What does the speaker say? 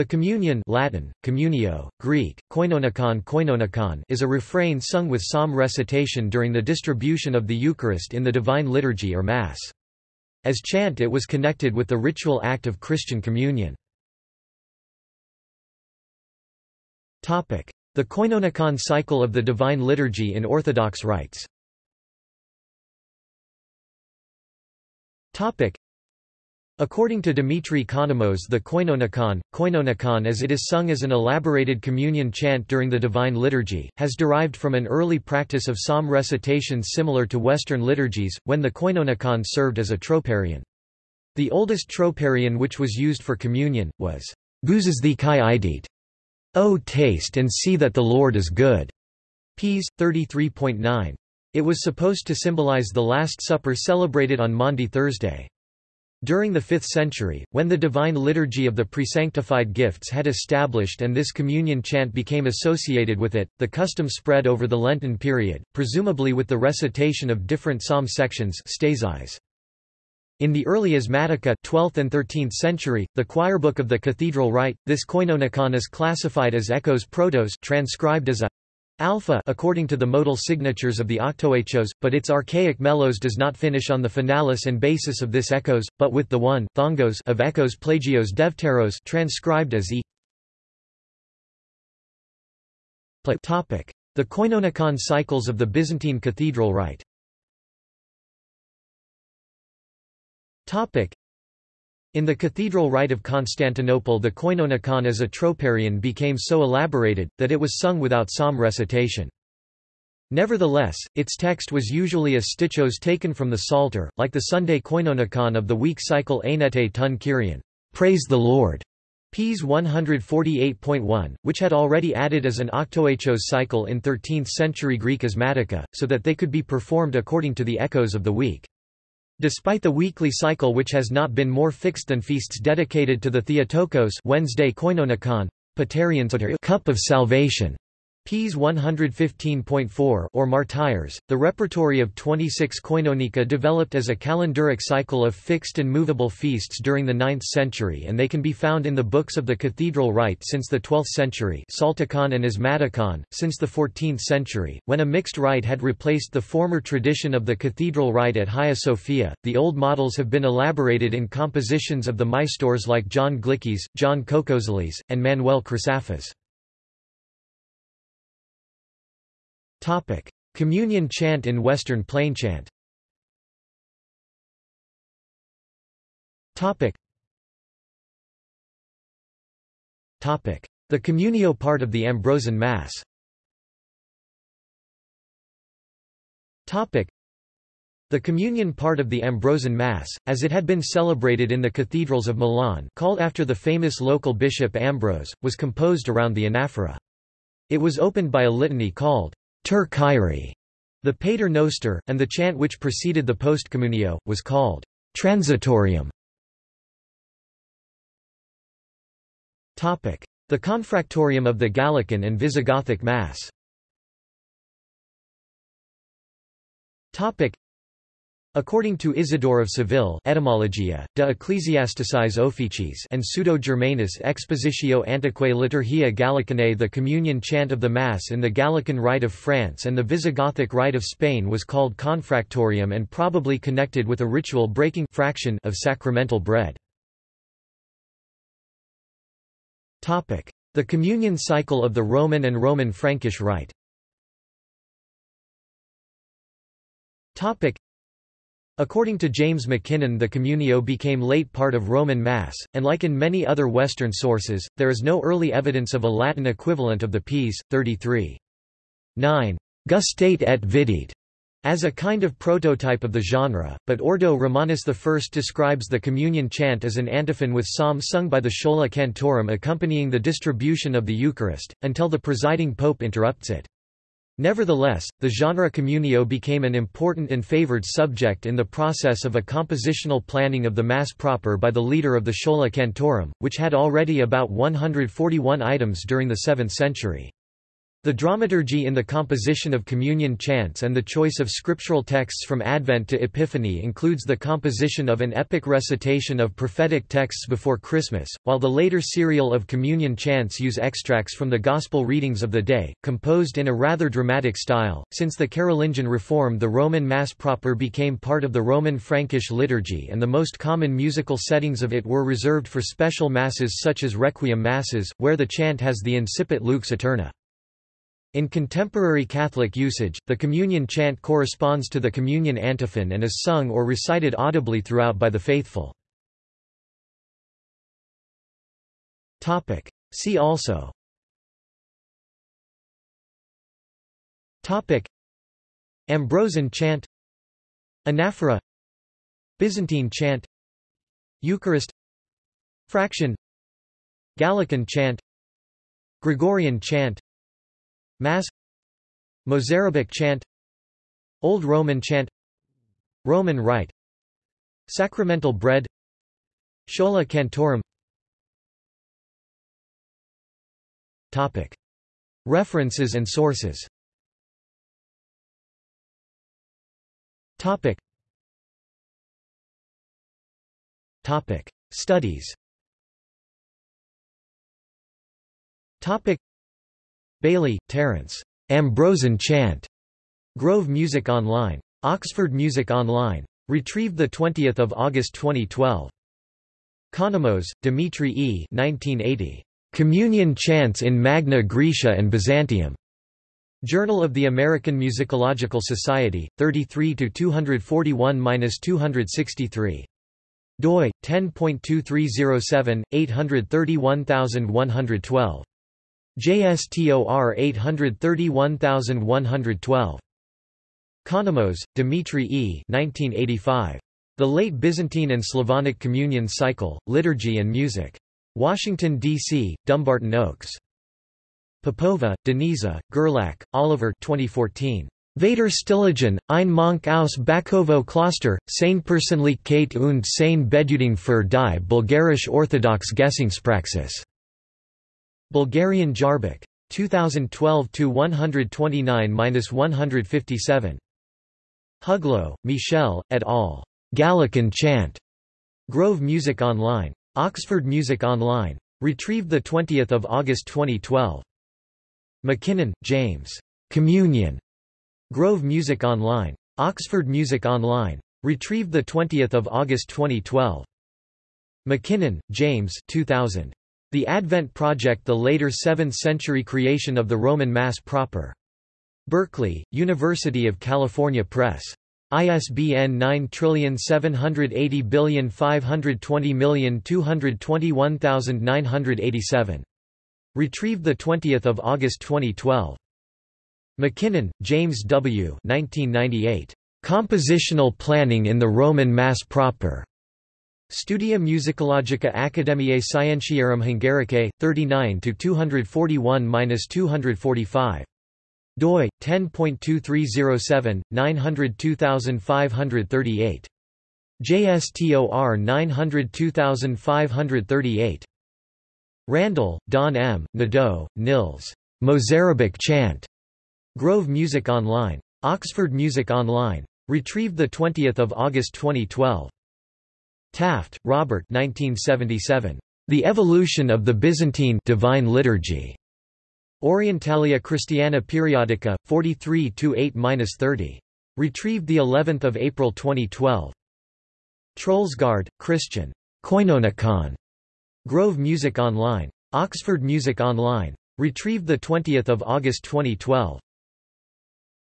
The communion Latin, communio, Greek, koinonikon koinonikon is a refrain sung with psalm recitation during the distribution of the Eucharist in the Divine Liturgy or Mass. As chant it was connected with the ritual act of Christian communion. The koinonikon cycle of the Divine Liturgy in Orthodox rites According to Dimitri Conomos the koinonikon, koinonikon as it is sung as an elaborated communion chant during the Divine Liturgy, has derived from an early practice of psalm recitations similar to Western liturgies, when the koinonikon served as a troparion. The oldest troparion which was used for communion, was Guzes the kai idit. O taste and see that the Lord is good. Ps. 33.9. It was supposed to symbolize the Last Supper celebrated on Maundy Thursday. During the 5th century, when the Divine Liturgy of the Presanctified Gifts had established and this communion chant became associated with it, the custom spread over the Lenten period, presumably with the recitation of different psalm sections In the early Asmatica 12th and 13th century, the choirbook of the cathedral rite, this koinonikon is classified as echos protos transcribed as a alpha according to the modal signatures of the octoechos, but its archaic melos does not finish on the finalis and basis of this echos, but with the one thongos of echos plagios devteros transcribed as e. Topic: The koinonikon cycles of the Byzantine cathedral rite in the cathedral rite of Constantinople the koinonikon as a troparion became so elaborated, that it was sung without psalm recitation. Nevertheless, its text was usually a stichos taken from the Psalter, like the Sunday koinonikon of the week cycle Ainete tun Kyrian, Praise the Lord, Ps 148.1, which had already added as an octoechos cycle in 13th-century Greek asmatica, so that they could be performed according to the echoes of the week. Despite the weekly cycle which has not been more fixed than feasts dedicated to the Theotokos Wednesday Koinonikon, Cup of Salvation, Ps 115.4 or martyrs, the repertory of 26 koinonika developed as a calendaric cycle of fixed and movable feasts during the 9th century and they can be found in the books of the cathedral rite since the 12th century Psaltikon and Asmatikon, since the 14th century, when a mixed rite had replaced the former tradition of the cathedral rite at Hagia Sophia. The old models have been elaborated in compositions of the maestors like John Glykys, John Koukouzeles, and Manuel Chrysaphes. Topic: Communion chant in Western Plainchant. Topic. Topic: The communio part of the Ambrosian Mass. Topic. The communion part of the Ambrosian Mass, as it had been celebrated in the cathedrals of Milan called after the famous local bishop Ambrose, was composed around the anaphora. It was opened by a litany called Ter Kyrie, the Pater Noster, and the chant which preceded the postcommunio, was called transitorium. The confractorium of the Gallican and Visigothic Mass According to Isidore of Seville Etymologia, de Ecclesiasticis Officis and Pseudo-Germanus Expositio Antiquae Liturgia Gallicanae The communion chant of the Mass in the Gallican Rite of France and the Visigothic Rite of Spain was called confractorium and probably connected with a ritual breaking fraction of sacramental bread. The communion cycle of the Roman and Roman Frankish Rite According to James McKinnon the communio became late part of Roman Mass, and like in many other Western sources, there is no early evidence of a Latin equivalent of the Ps. 33. 9. Gustate et vidit as a kind of prototype of the genre, but Ordo Romanus I describes the communion chant as an antiphon with psalm sung by the Schola Cantorum accompanying the distribution of the Eucharist, until the presiding pope interrupts it. Nevertheless, the genre communio became an important and favored subject in the process of a compositional planning of the Mass proper by the leader of the Schola Cantorum, which had already about 141 items during the 7th century. The dramaturgy in the composition of communion chants and the choice of scriptural texts from Advent to Epiphany includes the composition of an epic recitation of prophetic texts before Christmas, while the later serial of communion chants use extracts from the Gospel readings of the day, composed in a rather dramatic style. Since the Carolingian Reform, the Roman Mass proper became part of the Roman Frankish liturgy, and the most common musical settings of it were reserved for special masses such as Requiem Masses, where the chant has the incipit Lux Aeterna. In contemporary Catholic usage, the communion chant corresponds to the communion antiphon and is sung or recited audibly throughout by the faithful. See also. Topic. Ambrosian chant. Anaphora. Byzantine chant. Eucharist. Fraction. Gallican chant. Gregorian chant Mass Mozarabic chant Old Roman chant Roman Rite Sacramental bread Schola Cantorum Topic. References and sources Topic. Topic. Studies Topic. Bailey, Terence. Ambrosian Chant. Grove Music Online. Oxford Music Online. Retrieved 20 August 2012. Conomos, Dimitri E. 1980. Communion Chants in Magna Graecia and Byzantium. Journal of the American Musicological Society, 33 241-263 doi 10.2307 831112 JSTOR 831112. Conomos, Dimitri E. 1985. The Late Byzantine and Slavonic Communion Cycle, Liturgy and Music. Washington, D.C., Dumbarton Oaks. Popova, Denisa, Gerlach, Oliver 2014. Vater Stiligen, ein Monk aus Bakovo Kloster, seine Persönlichkeit und seine Bedeutung für die Bulgarisch Orthodox Gesangspraxis. Bulgarian Jarbik. 2012-129-157. Huglo, Michel, et al. Gallican Chant. Grove Music Online. Oxford Music Online. Retrieved 20 August 2012. McKinnon, James. Communion. Grove Music Online. Oxford Music Online. Retrieved 20 August 2012. McKinnon, James 2000. The Advent Project the later 7th-century creation of the Roman Mass proper. Berkeley, University of California Press. ISBN 9780520221987. Retrieved 20 August 2012. McKinnon, James W. 1998. Compositional Planning in the Roman Mass Proper. Studia Musicologica Academiae Scientiarum Hungaricae, 39-241-245. doi, 10.2307, 902538. JSTOR 902538. Randel, Don M., Nadeau, Nils. Mozarabic Chant. Grove Music Online. Oxford Music Online. Retrieved 20 August 2012. Taft, Robert 1977. The Evolution of the Byzantine Divine Liturgy. Orientalia Christiana Periodica, 43-8-30. Retrieved the 11th of April 2012. Troelsgaard, Christian. Koinonikon. Grove Music Online. Oxford Music Online. Retrieved the 20th of August 2012.